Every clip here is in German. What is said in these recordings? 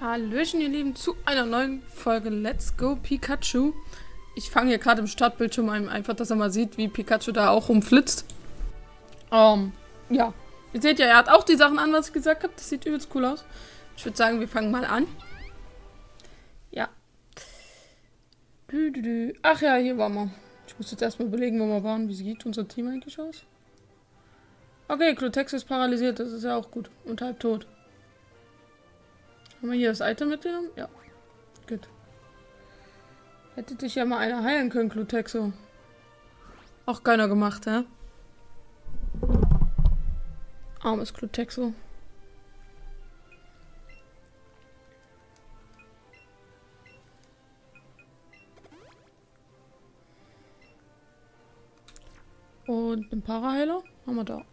Hallöchen, ihr Lieben, zu einer neuen Folge Let's Go Pikachu. Ich fange hier gerade im Startbildschirm ein, einfach, dass er mal sieht, wie Pikachu da auch rumflitzt. Ähm, ja. Ihr seht ja, er hat auch die Sachen an, was ich gesagt habe. Das sieht übelst cool aus. Ich würde sagen, wir fangen mal an. Ja. Ach ja, hier waren wir. Ich muss jetzt erstmal überlegen, wo wir waren. Wie sieht unser Team eigentlich aus? Okay, Clutex ist paralysiert, das ist ja auch gut. Und halb tot. Haben wir hier das Item mitgenommen? Ja. Gut. Hätte dich ja mal einer heilen können, Clutexo. Auch keiner gemacht, hä? Armes Clutexo. Und einen Paraheiler haben wir da.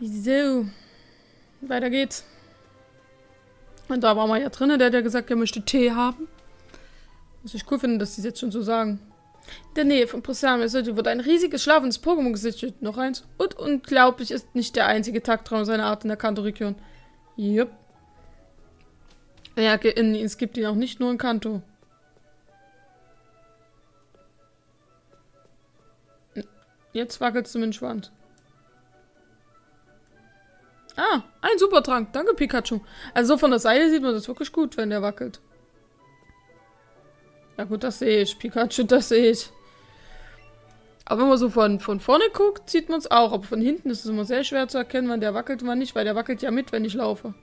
So. Weiter geht's. Und da war mal ja drin, der hat ja gesagt, er möchte Tee haben. Was ich cool finde, dass die jetzt schon so sagen. In der Nähe von Posame wird ein riesiges schlafendes Pokémon gesichtet. Noch eins. Und unglaublich ist nicht der einzige Taktraum seiner Art in der Kanto-Region. Jupp. Ja, es gibt ihn auch nicht nur in Kanto. Jetzt wackelst du mit dem Schwanz. Ah, ein Supertrank. Danke, Pikachu. Also von der Seite sieht man das wirklich gut, wenn der wackelt. Ja gut, das sehe ich. Pikachu, das sehe ich. Aber wenn man so von, von vorne guckt, sieht man es auch. Aber von hinten ist es immer sehr schwer zu erkennen, wann der wackelt und wann nicht, weil der wackelt ja mit, wenn ich laufe.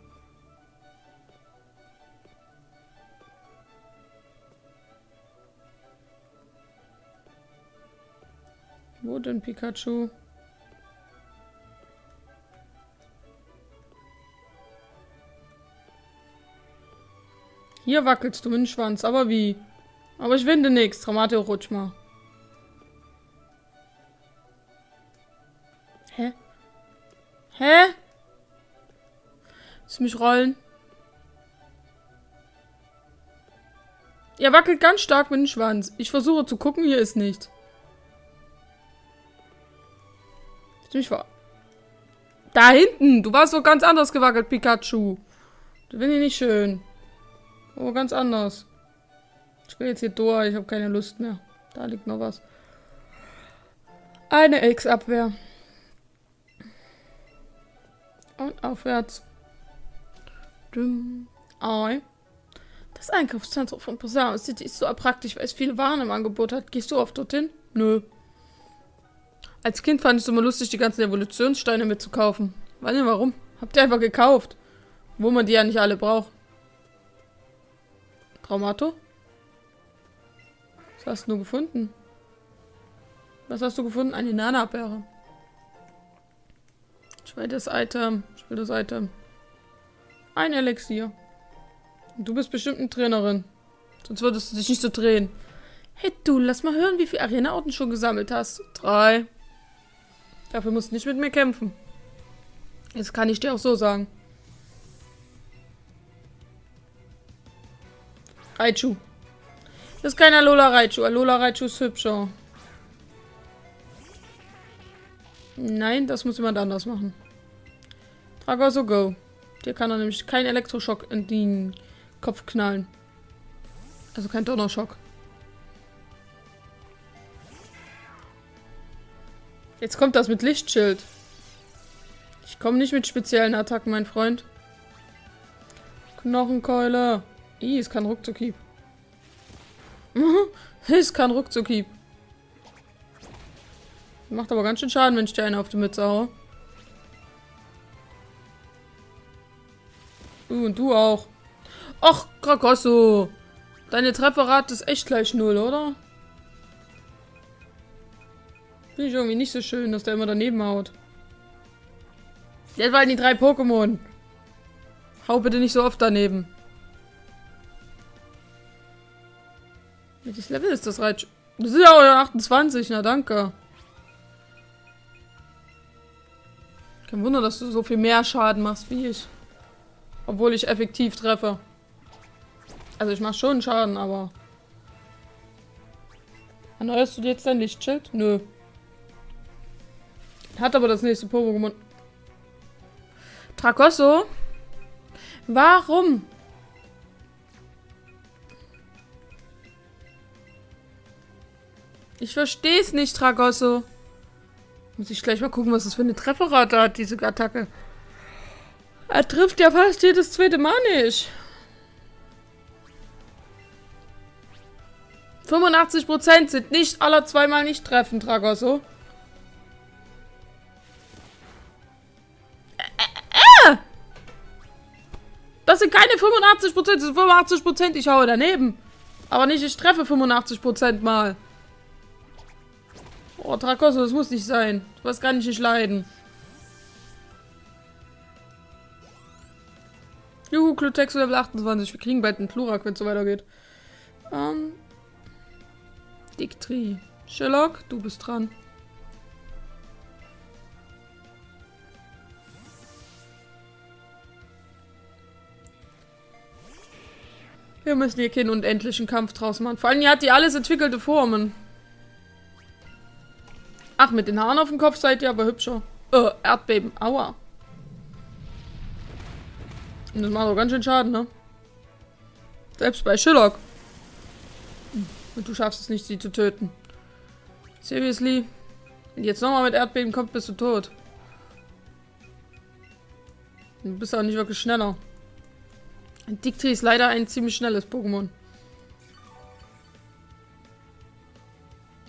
Wo denn Pikachu? Hier wackelst du mit dem Schwanz. Aber wie? Aber ich winde nichts. Traumate rutsch mal. Hä? Hä? Lass mich rollen. Er wackelt ganz stark mit dem Schwanz. Ich versuche zu gucken, hier ist nichts. Ziemlich wahr. Da hinten! Du warst so ganz anders gewackelt, Pikachu. Das finde ich nicht schön. Oh, ganz anders. Ich will jetzt hier durch. Ich habe keine Lust mehr. Da liegt noch was. Eine X-Abwehr. Und aufwärts. Ei. Das Einkaufszentrum von Posao City ist so praktisch, weil es viele Waren im Angebot hat. Gehst du oft dorthin? Nö. Als Kind fand ich es immer lustig, die ganzen Evolutionssteine mitzukaufen. Weiß nicht warum. Habt ihr einfach gekauft. Wo man die ja nicht alle braucht. Traumato? Was hast du gefunden? Was hast du gefunden? Eine Nana-Beere. Ich will das Item. Ich will das Item. Ein Elixier. Du bist bestimmt eine Trainerin. Sonst würdest du dich nicht so drehen. Hey du, lass mal hören, wie viele Arena-Orten schon gesammelt hast. Drei. Dafür musst du nicht mit mir kämpfen. Das kann ich dir auch so sagen. Raichu. Das ist kein Alola Raichu. Alola Raichu ist hübscher. Nein, das muss jemand anders machen. Tragoso Go. Der kann er nämlich keinen Elektroschock in den Kopf knallen. Also kein Donnerschock. Jetzt kommt das mit Lichtschild. Ich komme nicht mit speziellen Attacken, mein Freund. Knochenkeule. Ih, es kann Ruckzuckhieb. es kann Ruckzuckhieb. Macht aber ganz schön Schaden, wenn ich dir eine auf die Mütze haue. Uh, und du auch. Ach, Krakosso. Deine Trefferrate ist echt gleich null, oder? Finde ich irgendwie nicht so schön, dass der immer daneben haut. Jetzt waren die drei Pokémon. Hau bitte nicht so oft daneben. Welches Level ist das Reitsch? Das ist ja 28, na danke. Kein Wunder, dass du so viel mehr Schaden machst wie ich. Obwohl ich effektiv treffe. Also ich mache schon Schaden, aber... Erneuerst du jetzt dein Lichtschild? Nö. Hat aber das nächste Pokémon... Tracosso? Warum? Ich verstehe es nicht, Tragosso. Muss ich gleich mal gucken, was das für eine Trefferrate hat, diese Attacke. Er trifft ja fast jedes zweite Mal nicht. 85% sind nicht aller zweimal nicht treffen, Tragosso. Äh, äh. Das sind keine 85%, das sind 85%, ich haue daneben. Aber nicht, ich treffe 85% mal. Oh, Trakosso, das muss nicht sein. Was kann ich nicht leiden? Juhu, Clutex Level 28. Wir kriegen bald einen Plurak, wenn es so weitergeht. Ähm. Dictri. Sherlock, du bist dran. Wir müssen hier keinen unendlichen Kampf draus machen. Vor allem, hier hat die alles entwickelte Formen. Ach, mit den Haaren auf dem Kopf seid ihr aber hübscher. Äh, Erdbeben. Aua. Und das macht doch ganz schön Schaden, ne? Selbst bei Sherlock. Und du schaffst es nicht, sie zu töten. Seriously? Wenn jetzt nochmal mit Erdbeben kommt, bist du tot. Du bist auch nicht wirklich schneller. Dictri ist leider ein ziemlich schnelles Pokémon.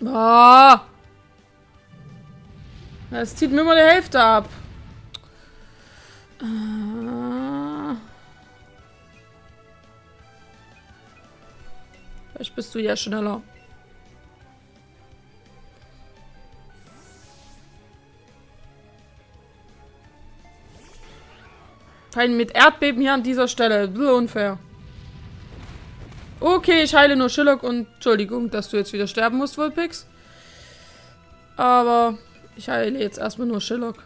Ah! Es zieht mir immer die Hälfte ab. Äh. Vielleicht bist du ja schneller. Kein mit Erdbeben hier an dieser Stelle. So unfair. Okay, ich heile nur Schillock und Entschuldigung, dass du jetzt wieder sterben musst, Vulpix. Aber ich heile jetzt erstmal nur Sherlock.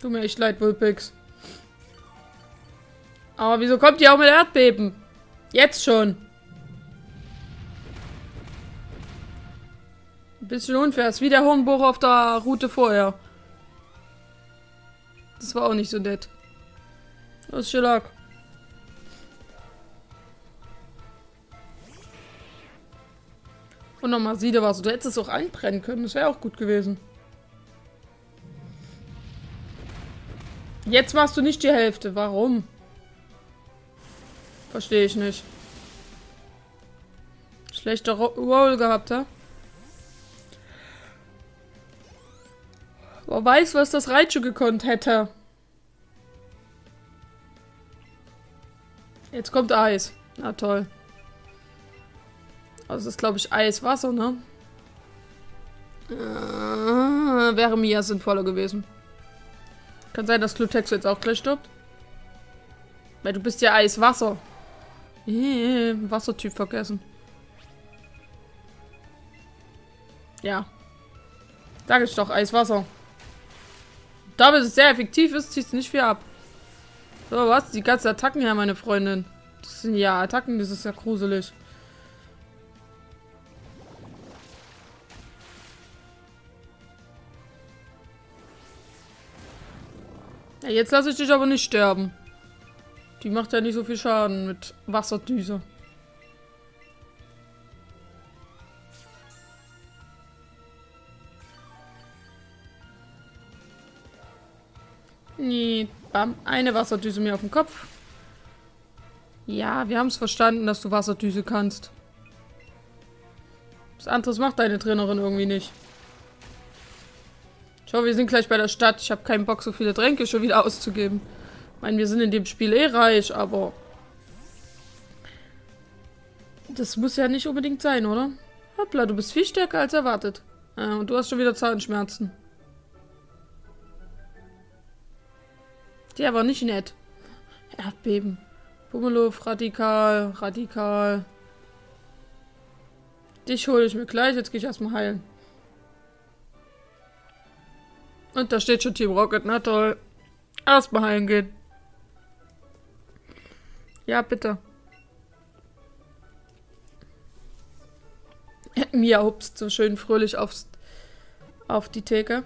Tut mir echt leid, Vulpix. Aber wieso kommt die auch mit Erdbeben? Jetzt schon. Ein bisschen unfair. Ist wie der Hornbohrer auf der Route vorher. Das war auch nicht so nett. Los, Sherlock. Und nochmal Siede war so. Du hättest es auch einbrennen können. Das wäre auch gut gewesen. Jetzt machst du nicht die Hälfte. Warum? Verstehe ich nicht. Schlechter Roll gehabt, ha? Wer weiß, was das Raichu gekonnt hätte. Jetzt kommt Eis. Na toll. Also das ist, glaube ich, Eiswasser, ne? Äh, wäre mir sinnvoller gewesen. Kann sein, dass Clutex jetzt auch gleich stirbt. Weil du bist ja Eiswasser. Äh, Wassertyp vergessen. Ja. Sag ich doch, Eiswasser. Da es sehr effektiv ist, zieht es nicht viel ab. So, was? Die ganzen Attacken her, meine Freundin. Das sind ja Attacken, das ist ja gruselig. Ja, jetzt lasse ich dich aber nicht sterben. Die macht ja nicht so viel Schaden mit Wasserdüse. Nee, bam. Eine Wasserdüse mir auf den Kopf. Ja, wir haben es verstanden, dass du Wasserdüse kannst. Was anderes macht deine Trainerin irgendwie nicht. Schau, wir sind gleich bei der Stadt. Ich habe keinen Bock, so viele Tränke schon wieder auszugeben. Ich meine, wir sind in dem Spiel eh reich, aber... Das muss ja nicht unbedingt sein, oder? Hoppla, du bist viel stärker als erwartet. Ja, und du hast schon wieder Zahnschmerzen. Der war nicht nett. Erdbeben. Pummeluff, radikal, radikal. Dich hole ich mir gleich. Jetzt gehe ich erstmal heilen. Und da steht schon Team Rocket, na toll. Erstmal heimgehen. Ja, bitte. Mia hupst so schön fröhlich aufs, auf die Theke.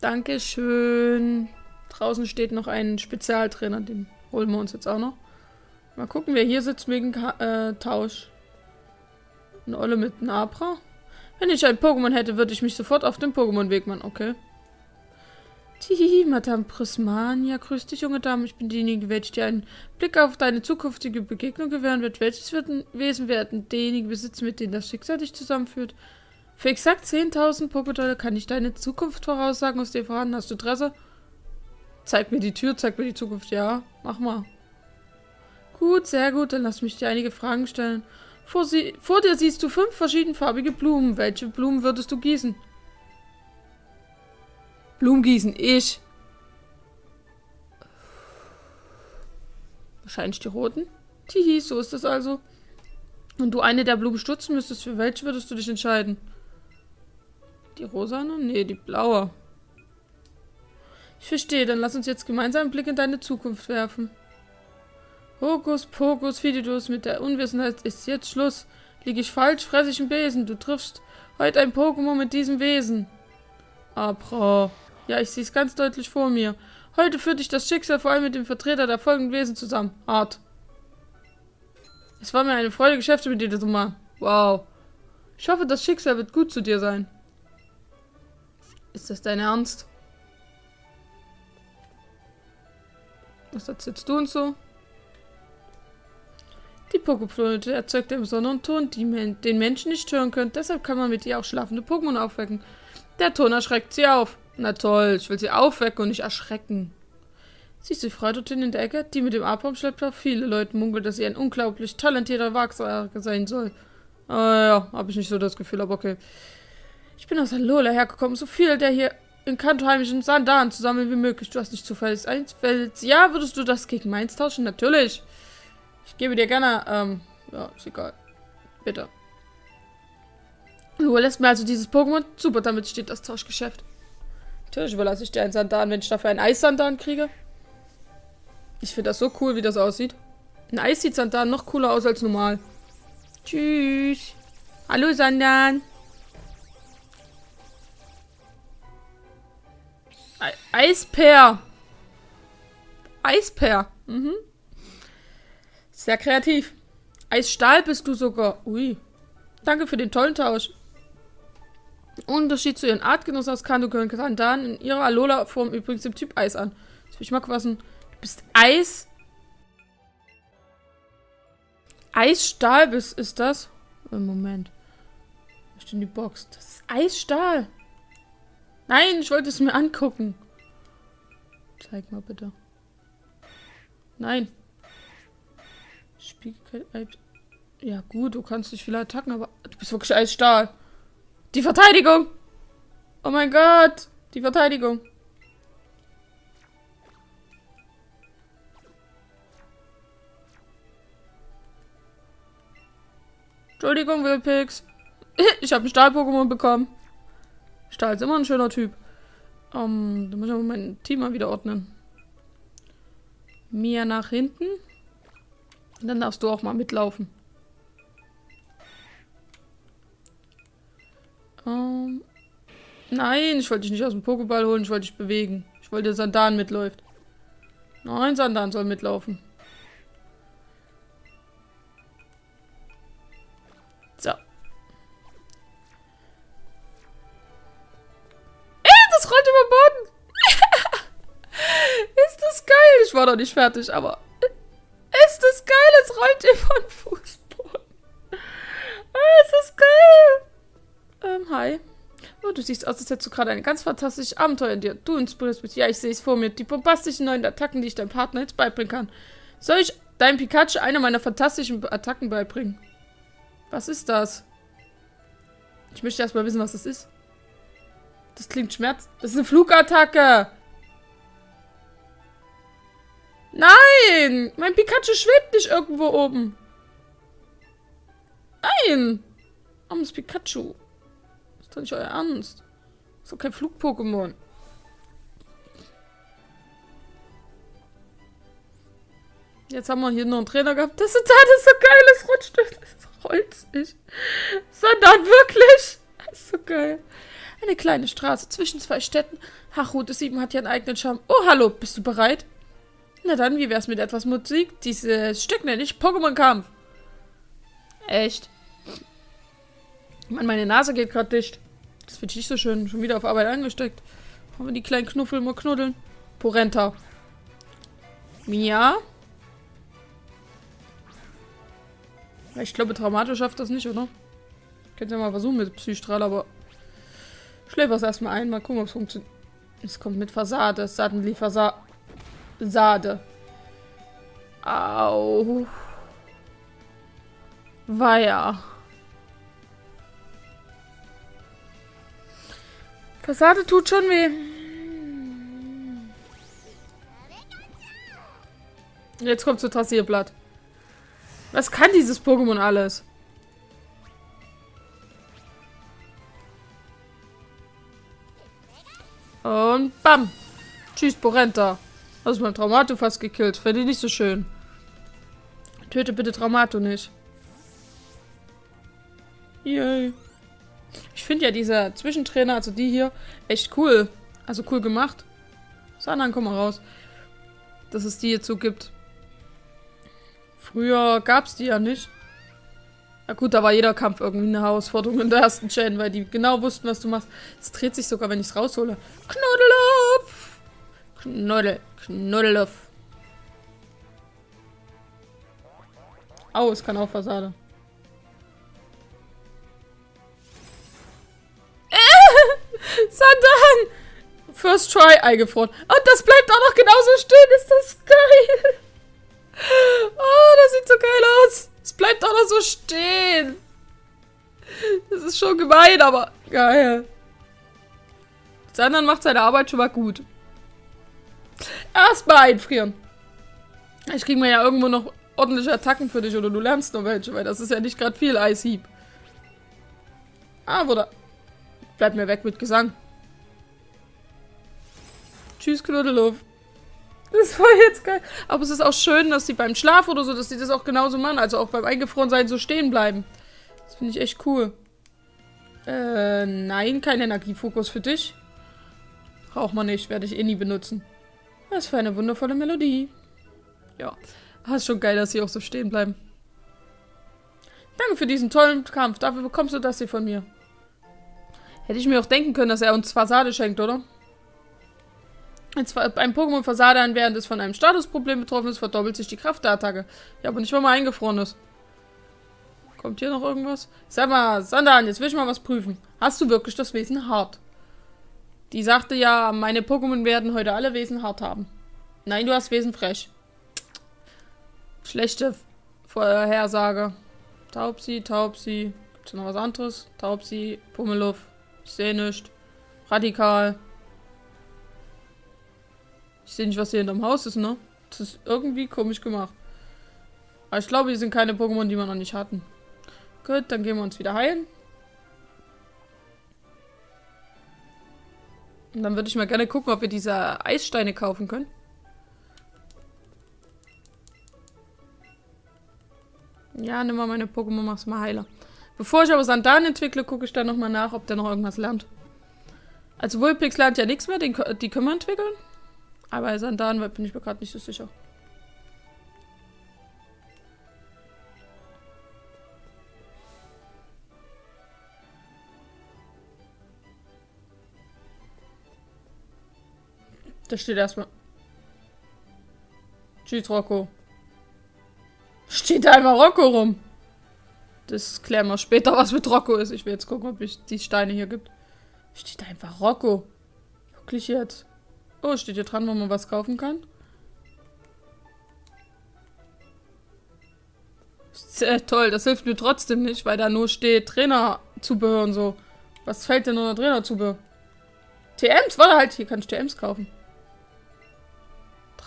Dankeschön. Draußen steht noch ein Spezialtrainer, den holen wir uns jetzt auch noch. Mal gucken, wer hier sitzt wegen äh, Tausch. Eine Olle mit Nabra. Wenn ich ein Pokémon hätte, würde ich mich sofort auf den Pokémon-Weg machen. Okay. Tihihi, Madame Prismania. Grüß dich, junge Dame. Ich bin diejenige, welche dir einen Blick auf deine zukünftige Begegnung gewähren wird. Welches wird Wesen werden derjenige besitzen, mit dem das Schicksal dich zusammenführt? Für exakt 10.000 Pokédolle kann ich deine Zukunft voraussagen aus dir vorhanden. Hast du Interesse? Zeig mir die Tür, zeig mir die Zukunft. Ja, mach mal. Gut, sehr gut. Dann lass mich dir einige Fragen stellen. Vor, sie, vor dir siehst du fünf verschiedenfarbige Blumen. Welche Blumen würdest du gießen? Blumen gießen. Ich. Wahrscheinlich die roten. Tihi, so ist das also. Und du eine der Blumen stutzen müsstest, für welche würdest du dich entscheiden? Die rosane? Nee, die blaue. Ich verstehe, dann lass uns jetzt gemeinsam einen Blick in deine Zukunft werfen. Hokus Pokus Fididus, mit der Unwissenheit ist jetzt Schluss. Liege ich falsch, fresse ich einen Besen. Du triffst heute ein Pokémon mit diesem Wesen. Abra. Ja, ich sehe es ganz deutlich vor mir. Heute führt dich das Schicksal vor allem mit dem Vertreter der folgenden Wesen zusammen. Art. Es war mir eine Freude, Geschäfte mit dir zu machen. Wow. Ich hoffe, das Schicksal wird gut zu dir sein. Ist das dein Ernst? Was erzählst du uns so? Die Pokeflöte erzeugt einen besonderen Ton, men den Menschen nicht hören können. Deshalb kann man mit ihr auch schlafende Pokémon aufwecken. Der Ton erschreckt sie auf. Na toll, ich will sie aufwecken und nicht erschrecken. Siehst du die Frau dort in der Ecke? Die mit dem Arbaum schleppt viele Leute munkelt, dass sie ein unglaublich talentierter Wachsager sein soll. Ah ja, habe ich nicht so das Gefühl, aber okay. Ich bin aus Alola hergekommen, so viel der hier in kantoheimischen Sandalen zusammen wie möglich. Du hast nicht zufällig eins Ja, würdest du das gegen meins tauschen? Natürlich. Ich gebe dir gerne, ähm, ja, ist egal. Bitte. Du lässt mir also dieses Pokémon. Super, damit steht das Tauschgeschäft. Natürlich überlasse ich dir einen Sandan, wenn ich dafür einen Eissandan kriege. Ich finde das so cool, wie das aussieht. Ein Eis sieht Sandan noch cooler aus als normal. Tschüss. Hallo, Sandan. Eisper. Eisper. Mhm. Sehr kreativ. Eisstahl bist du sogar. Ui. Danke für den tollen Tausch. Unterschied zu ihren Artgenossen aus Kanto gehören Kandan in ihrer Alola-Form übrigens dem Typ Eis an. Das will ich mal quassen. Du bist Eis. Eisstahl bist, ist das? Moment. Was ist denn die Box? Das ist Eisstahl. Nein, ich wollte es mir angucken. Zeig mal bitte. Nein. Spiegelkeit. Ja, gut, du kannst nicht viele Attacken, aber du bist wirklich als Stahl. Die Verteidigung! Oh mein Gott! Die Verteidigung. Entschuldigung, Wilpix. Ich habe ein Stahl-Pokémon bekommen. Stahl ist immer ein schöner Typ. Um, da muss ich aber mein Team mal wieder ordnen. Mia nach hinten. Und dann darfst du auch mal mitlaufen. Um, nein, ich wollte dich nicht aus dem Pokéball holen, ich wollte dich bewegen. Ich wollte, dass Sandan mitläuft. Nein, Sandan soll mitlaufen. So. Ey, das rollt über den Boden. Ist das geil? Ich war noch nicht fertig, aber ist das geil? Es rollt über den Fußboden. Ah, ist das geil. Ähm, hi. Oh, du siehst aus, als hättest du gerade ein ganz fantastisches Abenteuer in dir. Du inspirierst mich. Ja, ich sehe es vor mir. Die bombastischen neuen Attacken, die ich deinem Partner jetzt beibringen kann. Soll ich deinem Pikachu eine meiner fantastischen Attacken beibringen? Was ist das? Ich möchte erstmal wissen, was das ist. Das klingt schmerz. Das ist eine Flugattacke. Nein! Mein Pikachu schwebt nicht irgendwo oben. Nein! Armes Pikachu. Das ist doch nicht euer Ernst. Das ist doch kein Flug-Pokémon. Jetzt haben wir hier noch einen Trainer gehabt. Das ist, das ist so geil, es rutscht. Das rollt nicht. Sondern wirklich. Das ist so geil. Eine kleine Straße zwischen zwei Städten. Ach, Route 7 hat ja einen eigenen Charme. Oh, hallo, bist du bereit? Na dann, wie wär's mit etwas Musik? Dieses Stück nenne ich Pokémon-Kampf. Echt? Mann, meine Nase geht gerade dicht. Das finde ich nicht so schön. Schon wieder auf Arbeit angesteckt. Wollen wir die kleinen Knuffel mal knuddeln? Porenta. Mia? Ich glaube, Traumato schafft das nicht, oder? Könnt ihr mal versuchen mit Psystrahl, aber... Schläfer es erstmal ein, mal gucken, ob es funktioniert. Es kommt mit Fassade. Suddenly Fassade. Sade. Au. Weia. Fassade tut schon weh. Jetzt kommt zu Trassierblatt. Was kann dieses Pokémon alles? Und bam. Tschüss, Porenta. Hast mein Traumato fast gekillt. Finde ich nicht so schön. Töte bitte Traumato nicht. Yay. Ich finde ja dieser Zwischentrainer, also die hier, echt cool. Also cool gemacht. Sanan, komm mal raus. Dass es die jetzt so gibt. Früher gab es die ja nicht. Na gut, da war jeder Kampf irgendwie eine Herausforderung in der ersten Chain, weil die genau wussten, was du machst. Es dreht sich sogar, wenn ich es raushole. Knuddeluff! Knuddel, Knuddeluff. Au, es kann auch Fassade. Sandan! First try eingefroren. Und das bleibt auch noch genauso stehen. Ist das geil. Oh, das sieht so geil aus. Es bleibt auch noch so stehen. Das ist schon gemein, aber geil. Sandan macht seine Arbeit schon mal gut. Erstmal einfrieren. Ich kriege mir ja irgendwo noch ordentliche Attacken für dich oder du lernst noch welche, weil das ist ja nicht gerade viel Eishieb. Ah, wurde Bleib mir weg mit Gesang. Tschüss, Knuddeluff. Das war jetzt geil. Aber es ist auch schön, dass sie beim Schlaf oder so, dass sie das auch genauso machen. Also auch beim Eingefrorensein so stehen bleiben. Das finde ich echt cool. Äh, nein, kein Energiefokus für dich. Braucht man nicht, werde ich eh nie benutzen. Was für eine wundervolle Melodie. Ja, das ist schon geil, dass sie auch so stehen bleiben. Danke für diesen tollen Kampf. Dafür bekommst du das hier von mir. Hätte ich mir auch denken können, dass er uns Fassade schenkt, oder? Ein Pokémon Fassade während es von einem Statusproblem betroffen ist, verdoppelt sich die Kraft der Attacke. Ja, aber nicht, wenn man eingefroren ist. Kommt hier noch irgendwas? Sag mal, Sandan, jetzt will ich mal was prüfen. Hast du wirklich das Wesen hart? Die sagte ja, meine Pokémon werden heute alle Wesen hart haben. Nein, du hast Wesen frech. Schlechte Vorhersage. Taubsi, Taubsi. Gibt's noch was anderes? Taubsi, Pummeluff. Ich sehe nichts. Radikal. Ich sehe nicht, was hier hinterm Haus ist, ne? Das ist irgendwie komisch gemacht. Aber ich glaube, hier sind keine Pokémon, die wir noch nicht hatten. Gut, dann gehen wir uns wieder heilen. Und dann würde ich mal gerne gucken, ob wir diese Eissteine kaufen können. Ja, nimm mal meine Pokémon, mach's mal heiler. Bevor ich aber Sandan entwickle, gucke ich dann nochmal nach, ob der noch irgendwas lernt. Also Vulpix lernt ja nichts mehr, den, die können wir entwickeln. Aber Sandan bin ich mir gerade nicht so sicher. Da steht erstmal. Tschüss, Rocco. Steht da einfach Rocco rum. Das klären wir später, was mit Rocco ist. Ich will jetzt gucken, ob es die Steine hier gibt. Steht da einfach Rocco. Wirklich jetzt. Oh, steht hier dran, wo man was kaufen kann. Sehr toll, das hilft mir trotzdem nicht, weil da nur steht Trainerzubehör und so. Was fällt denn unter Trainerzubehör? TMs? Warte halt, hier kann ich TMs kaufen.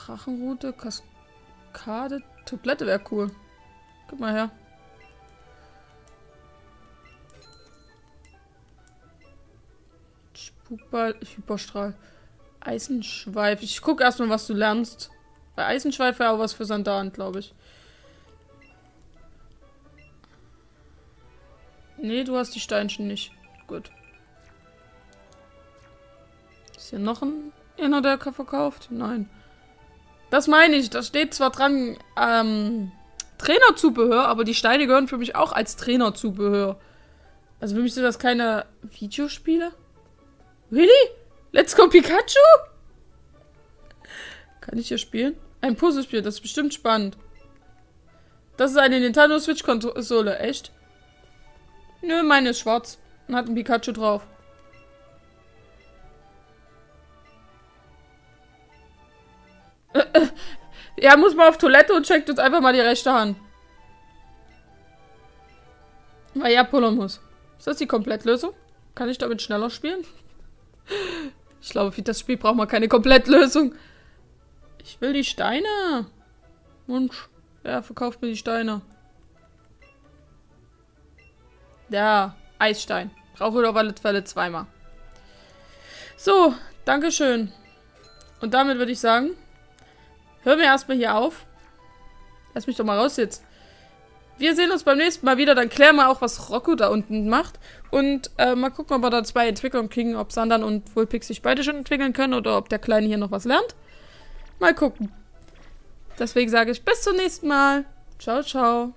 Drachenrute, Kaskade, Tablette wäre cool. Guck mal her. Spukball, Hyperstrahl. Eisenschweif. Ich gucke erstmal, was du lernst. Bei Eisenschweif wäre auch was für Sandalen, glaube ich. Nee, du hast die Steinchen nicht. Gut. Ist hier noch ein einer, der verkauft? Nein. Das meine ich. Da steht zwar dran, ähm, Trainerzubehör, aber die Steine gehören für mich auch als Trainerzubehör. Also für mich sind das keine Videospiele. Really? Let's go Pikachu? Kann ich hier spielen? Ein Puzzlespiel, das ist bestimmt spannend. Das ist eine Nintendo Switch Konsole, echt? Nö, meine ist schwarz und hat ein Pikachu drauf. Er muss mal auf Toilette und checkt uns einfach mal die rechte Hand. Weil ja pullern muss. Ist das die Komplettlösung? Kann ich damit schneller spielen? Ich glaube, für das Spiel braucht man keine Komplettlösung. Ich will die Steine. Wunsch. Ja, verkauft mir die Steine. Ja, Eisstein. Brauche ich auf alle Fälle zweimal. So, Dankeschön. Und damit würde ich sagen, hören wir erstmal hier auf. Lass mich doch mal raus jetzt. Wir sehen uns beim nächsten Mal wieder. Dann klären wir auch, was Rocco da unten macht. Und äh, mal gucken, ob wir da zwei Entwicklungen kriegen. Ob Sandern und Vulpix sich beide schon entwickeln können. Oder ob der Kleine hier noch was lernt. Mal gucken. Deswegen sage ich bis zum nächsten Mal. Ciao, ciao.